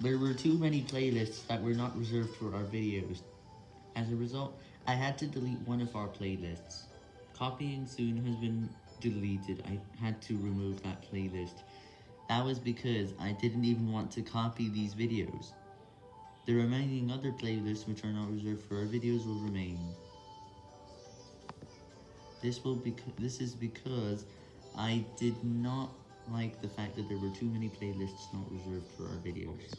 There were too many playlists that were not reserved for our videos. As a result, I had to delete one of our playlists. Copying soon has been deleted. I had to remove that playlist. That was because I didn't even want to copy these videos. The remaining other playlists which are not reserved for our videos will remain. This will be this is because I did not like the fact that there were too many playlists not reserved for our videos.